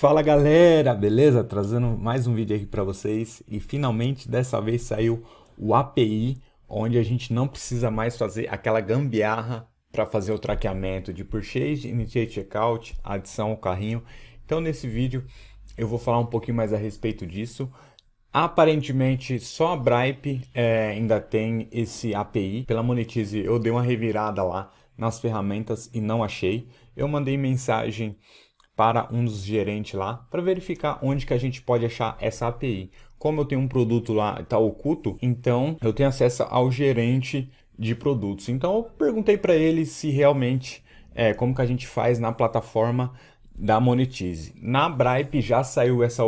Fala galera, beleza? Trazendo mais um vídeo aqui para vocês e finalmente dessa vez saiu o API, onde a gente não precisa mais fazer aquela gambiarra para fazer o traqueamento de purchase, initiate checkout, adição ao carrinho. Então nesse vídeo eu vou falar um pouquinho mais a respeito disso. Aparentemente só a Bripe é, ainda tem esse API. Pela Monetize eu dei uma revirada lá nas ferramentas e não achei. Eu mandei mensagem para um dos gerentes lá para verificar onde que a gente pode achar essa API. Como eu tenho um produto lá, está oculto, então eu tenho acesso ao gerente de produtos. Então eu perguntei para ele se realmente, é, como que a gente faz na plataforma da Monetize. Na Bripe já saiu essa,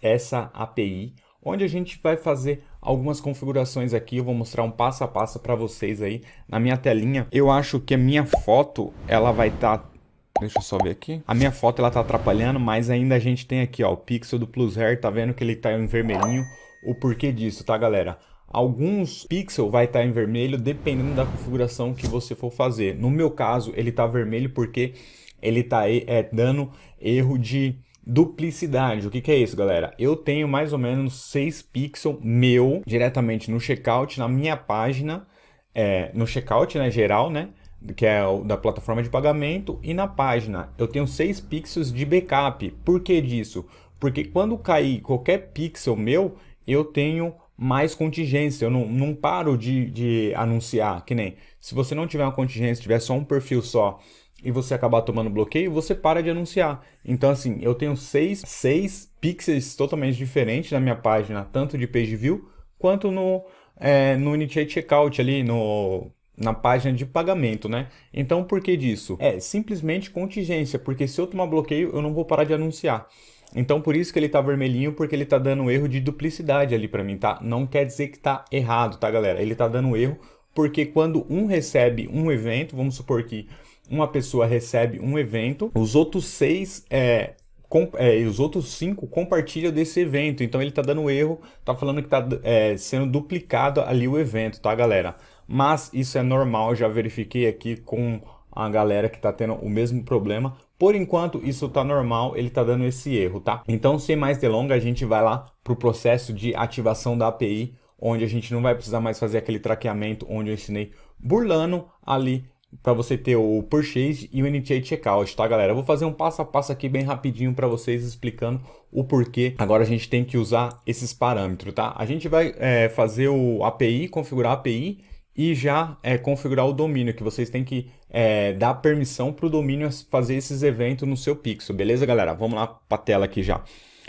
essa API, onde a gente vai fazer algumas configurações aqui, eu vou mostrar um passo a passo para vocês aí na minha telinha. Eu acho que a minha foto, ela vai estar tá Deixa eu só ver aqui. A minha foto ela tá atrapalhando, mas ainda a gente tem aqui, ó, o pixel do Plus Hair, tá vendo que ele tá em vermelhinho. O porquê disso, tá, galera? Alguns pixels vai estar tá em vermelho dependendo da configuração que você for fazer. No meu caso, ele tá vermelho porque ele tá é, dando erro de duplicidade. O que, que é isso, galera? Eu tenho mais ou menos 6 pixels meu diretamente no checkout, na minha página, é, no checkout, né, geral, né? Que é o da plataforma de pagamento, e na página eu tenho 6 pixels de backup. Por que disso? Porque quando cair qualquer pixel meu, eu tenho mais contingência, eu não, não paro de, de anunciar, que nem se você não tiver uma contingência, tiver só um perfil só e você acabar tomando bloqueio, você para de anunciar. Então assim, eu tenho seis, seis pixels totalmente diferentes na minha página, tanto de page view quanto no, é, no Initiate Checkout ali, no na página de pagamento, né? Então, por que disso? É simplesmente contingência, porque se eu tomar bloqueio, eu não vou parar de anunciar. Então, por isso que ele tá vermelhinho, porque ele tá dando erro de duplicidade ali para mim, tá? Não quer dizer que tá errado, tá, galera? Ele tá dando erro porque quando um recebe um evento, vamos supor que uma pessoa recebe um evento, os outros seis é, com, é, os outros cinco compartilham desse evento. Então ele está dando erro, está falando que está é, sendo duplicado ali o evento, tá galera? Mas isso é normal, já verifiquei aqui com a galera que está tendo o mesmo problema. Por enquanto, isso está normal, ele está dando esse erro, tá? Então, sem mais delongas, a gente vai lá para o processo de ativação da API, onde a gente não vai precisar mais fazer aquele traqueamento onde eu ensinei burlando ali para você ter o Purchase e o Initiate Checkout, tá galera? Eu vou fazer um passo a passo aqui bem rapidinho para vocês explicando o porquê agora a gente tem que usar esses parâmetros, tá? A gente vai é, fazer o API, configurar a API e já é, configurar o domínio, que vocês têm que é, dar permissão para o domínio fazer esses eventos no seu pixel, beleza, galera? Vamos lá para a tela aqui já.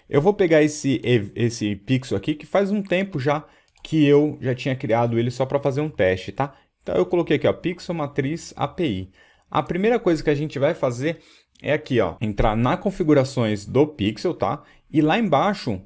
Eu vou pegar esse, esse pixel aqui, que faz um tempo já que eu já tinha criado ele só para fazer um teste, tá? Então eu coloquei aqui, ó, pixel matriz API. A primeira coisa que a gente vai fazer é aqui, ó, entrar na configurações do pixel, tá? E lá embaixo,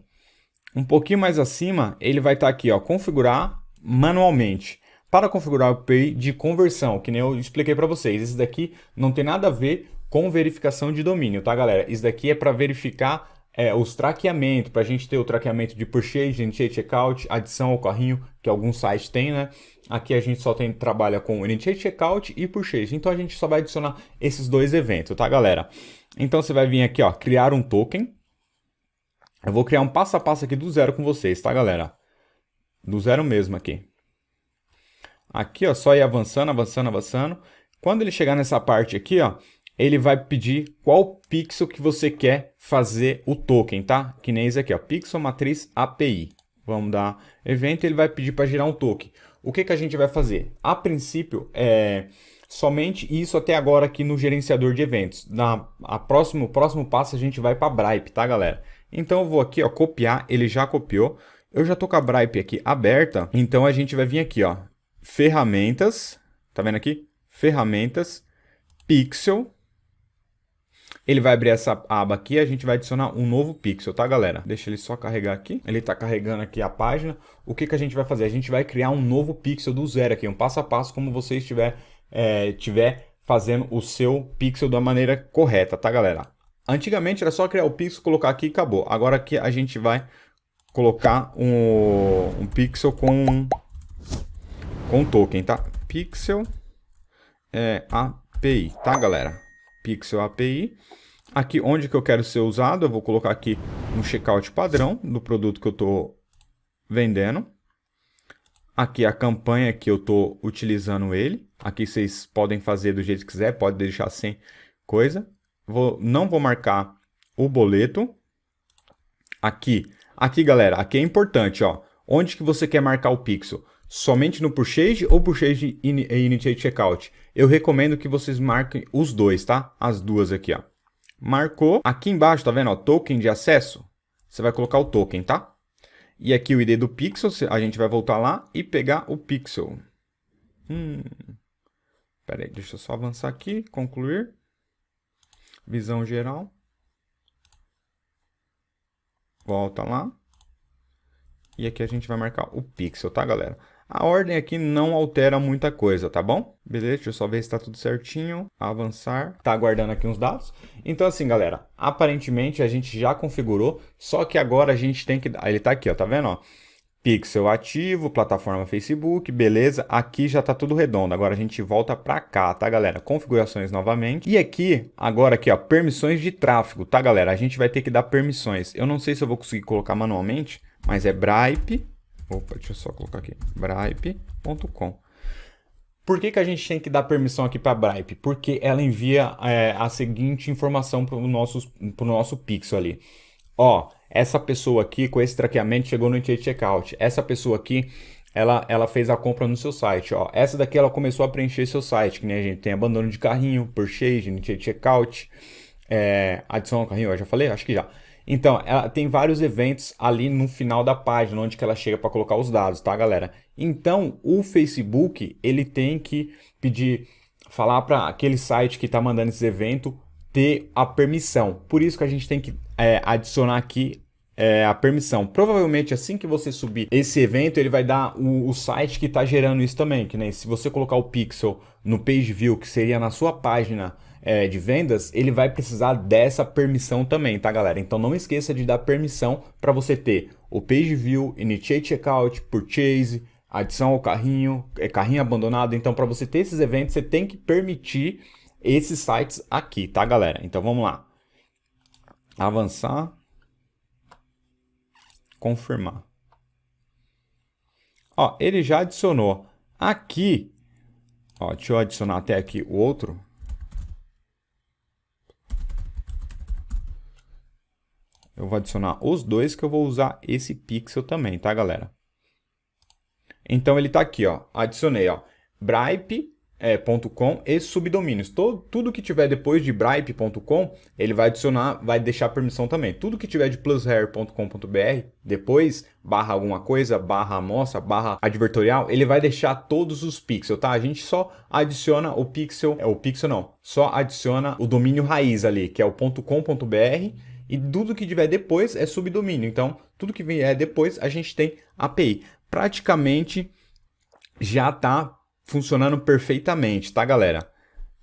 um pouquinho mais acima, ele vai estar tá aqui, ó, configurar manualmente para configurar o API de conversão, que nem eu expliquei para vocês. Esse daqui não tem nada a ver com verificação de domínio, tá galera? Isso daqui é para verificar é, os traqueamentos, para a gente ter o traqueamento de purchase, initiate checkout, adição ao carrinho, que alguns sites têm, né? Aqui a gente só tem, trabalha com initiate checkout e purchase, então a gente só vai adicionar esses dois eventos, tá galera? Então você vai vir aqui, ó, criar um token. Eu vou criar um passo a passo aqui do zero com vocês, tá galera? Do zero mesmo aqui. Aqui, ó, só ir avançando, avançando, avançando. Quando ele chegar nessa parte aqui, ó, ele vai pedir qual pixel que você quer fazer o token, tá? Que nem esse aqui, ó, pixel matriz API. Vamos dar evento, ele vai pedir para gerar um token. O que, que a gente vai fazer? A princípio, é somente isso até agora aqui no gerenciador de eventos. Na a próximo, próximo passo a gente vai para Bripe, tá galera? Então eu vou aqui, ó, copiar, ele já copiou. Eu já tô com a Bripe aqui aberta, então a gente vai vir aqui, ó, ferramentas, tá vendo aqui? Ferramentas, pixel. Ele vai abrir essa aba aqui e a gente vai adicionar um novo pixel, tá galera? Deixa ele só carregar aqui. Ele está carregando aqui a página. O que, que a gente vai fazer? A gente vai criar um novo pixel do zero aqui, um passo a passo como você estiver é, tiver fazendo o seu pixel da maneira correta, tá galera? Antigamente era só criar o pixel, colocar aqui e acabou. Agora aqui a gente vai colocar um, um pixel com com token, tá? Pixel é, API, tá, galera? Pixel API. Aqui onde que eu quero ser usado, eu vou colocar aqui um checkout padrão do produto que eu estou vendendo. Aqui a campanha que eu estou utilizando ele. Aqui vocês podem fazer do jeito que quiser, pode deixar sem coisa. Vou, não vou marcar o boleto. Aqui, aqui galera, aqui é importante, ó. Onde que você quer marcar o pixel? Somente no Purchase ou Purchase Initiate Checkout? Eu recomendo que vocês marquem os dois, tá? As duas aqui, ó. Marcou. Aqui embaixo, tá vendo? Ó, token de acesso. Você vai colocar o token, tá? E aqui o ID do pixel, a gente vai voltar lá e pegar o pixel. Hum. Pera aí, deixa eu só avançar aqui, concluir. Visão geral. Volta lá. E aqui a gente vai marcar o pixel, tá, galera? A ordem aqui não altera muita coisa, tá bom? Beleza, deixa eu só ver se está tudo certinho. Avançar. Tá aguardando aqui uns dados. Então assim, galera, aparentemente a gente já configurou, só que agora a gente tem que... Ele tá aqui, ó, tá vendo, ó? Pixel ativo, plataforma Facebook, beleza. Aqui já tá tudo redondo. Agora a gente volta para cá, tá, galera? Configurações novamente. E aqui, agora aqui, ó, permissões de tráfego, tá, galera? A gente vai ter que dar permissões. Eu não sei se eu vou conseguir colocar manualmente, mas é Bripe Opa, deixa eu só colocar aqui. Bripe.com. Por que, que a gente tem que dar permissão aqui para a Bripe? Porque ela envia é, a seguinte informação para o nosso, nosso pixel ali. Ó, essa pessoa aqui com esse traqueamento chegou no checkout. Essa pessoa aqui, ela, ela fez a compra no seu site. Ó, essa daqui ela começou a preencher seu site, que nem a gente tem abandono de carrinho, purchase, checkout, é, adição ao carrinho, eu já falei? Acho que já. Então, ela tem vários eventos ali no final da página, onde que ela chega para colocar os dados, tá, galera? Então, o Facebook, ele tem que pedir, falar para aquele site que está mandando esse evento ter a permissão. Por isso que a gente tem que é, adicionar aqui é, a permissão. Provavelmente assim que você subir esse evento, ele vai dar o, o site que está gerando isso também. Que nem se você colocar o pixel no page view, que seria na sua página é, de vendas, ele vai precisar dessa permissão também, tá galera? Então não esqueça de dar permissão para você ter o Page View, Initiate Checkout, Purchase, adição ao carrinho, é, carrinho abandonado. Então para você ter esses eventos, você tem que permitir esses sites aqui, tá galera? Então vamos lá. Avançar. Confirmar. Ó, ele já adicionou. Aqui, ó, deixa eu adicionar até aqui o outro. Eu vou adicionar os dois que eu vou usar esse pixel também, tá, galera? Então ele está aqui, ó. Adicionei, ó. Bripe.com é, e subdomínios. Todo, tudo que tiver depois de bripe.com, ele vai adicionar, vai deixar permissão também. Tudo que tiver de plushair.com.br, depois, barra alguma coisa, barra amostra, barra advertorial, ele vai deixar todos os pixels, tá? A gente só adiciona o pixel, é o pixel não, só adiciona o domínio raiz ali, que é o .com.br e tudo que tiver depois é subdomínio. Então, tudo que vier depois, a gente tem API. Praticamente já está funcionando perfeitamente, tá, galera?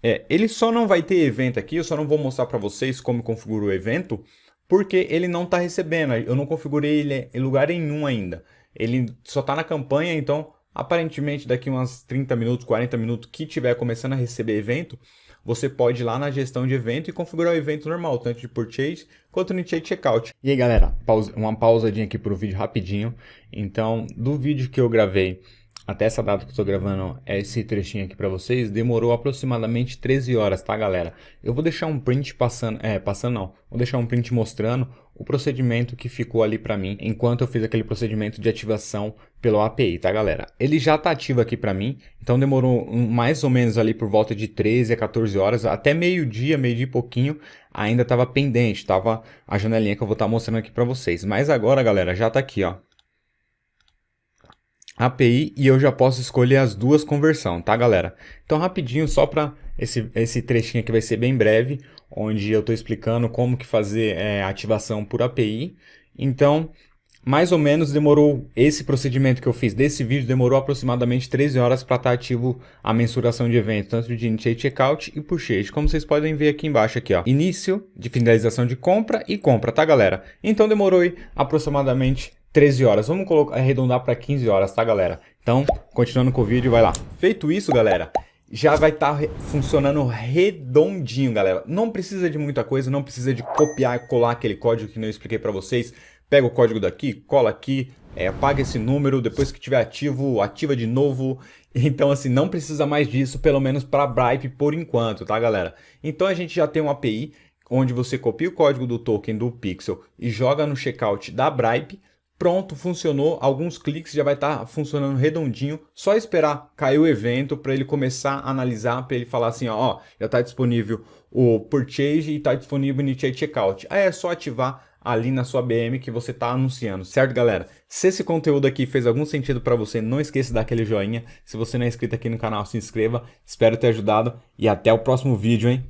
É, ele só não vai ter evento aqui, eu só não vou mostrar para vocês como configura o evento, porque ele não está recebendo, eu não configurei ele em lugar nenhum ainda. Ele só está na campanha, então aparentemente daqui umas 30 minutos, 40 minutos que tiver começando a receber evento, você pode ir lá na gestão de evento e configurar o evento normal, tanto de purchase quanto no checkout. E aí galera, uma pausadinha aqui para o vídeo rapidinho. Então, do vídeo que eu gravei até essa data que eu estou gravando esse trechinho aqui para vocês, demorou aproximadamente 13 horas, tá galera? Eu vou deixar um print passando, é, passando não, vou deixar um print mostrando o procedimento que ficou ali para mim, enquanto eu fiz aquele procedimento de ativação pelo API, tá galera? Ele já está ativo aqui para mim, então demorou mais ou menos ali por volta de 13 a 14 horas, até meio dia, meio dia e pouquinho, ainda estava pendente, estava a janelinha que eu vou estar tá mostrando aqui para vocês. Mas agora, galera, já está aqui, ó. API e eu já posso escolher as duas conversão, tá galera? Então rapidinho, só para esse, esse trechinho aqui vai ser bem breve, onde eu estou explicando como que fazer é, ativação por API. Então, mais ou menos demorou, esse procedimento que eu fiz desse vídeo, demorou aproximadamente 13 horas para estar tá ativo a mensuração de evento, tanto de Initiate Checkout e Purchase, como vocês podem ver aqui embaixo, aqui, ó, início de finalização de compra e compra, tá galera? Então demorou aí, aproximadamente 13 horas. Vamos colocar, arredondar para 15 horas, tá, galera? Então, continuando com o vídeo, vai lá. Feito isso, galera, já vai estar tá funcionando redondinho, galera. Não precisa de muita coisa, não precisa de copiar e colar aquele código que eu expliquei para vocês. Pega o código daqui, cola aqui, é, apaga esse número, depois que tiver ativo, ativa de novo. Então, assim, não precisa mais disso, pelo menos para Bripe por enquanto, tá, galera? Então, a gente já tem uma API onde você copia o código do token do Pixel e joga no checkout da Bripe. Pronto, funcionou, alguns cliques já vai estar tá funcionando redondinho, só esperar cair o evento para ele começar a analisar, para ele falar assim, ó, ó já está disponível o Purchase e está disponível o Initiate Checkout. Aí é só ativar ali na sua BM que você está anunciando, certo galera? Se esse conteúdo aqui fez algum sentido para você, não esqueça de dar aquele joinha. Se você não é inscrito aqui no canal, se inscreva. Espero ter ajudado e até o próximo vídeo, hein?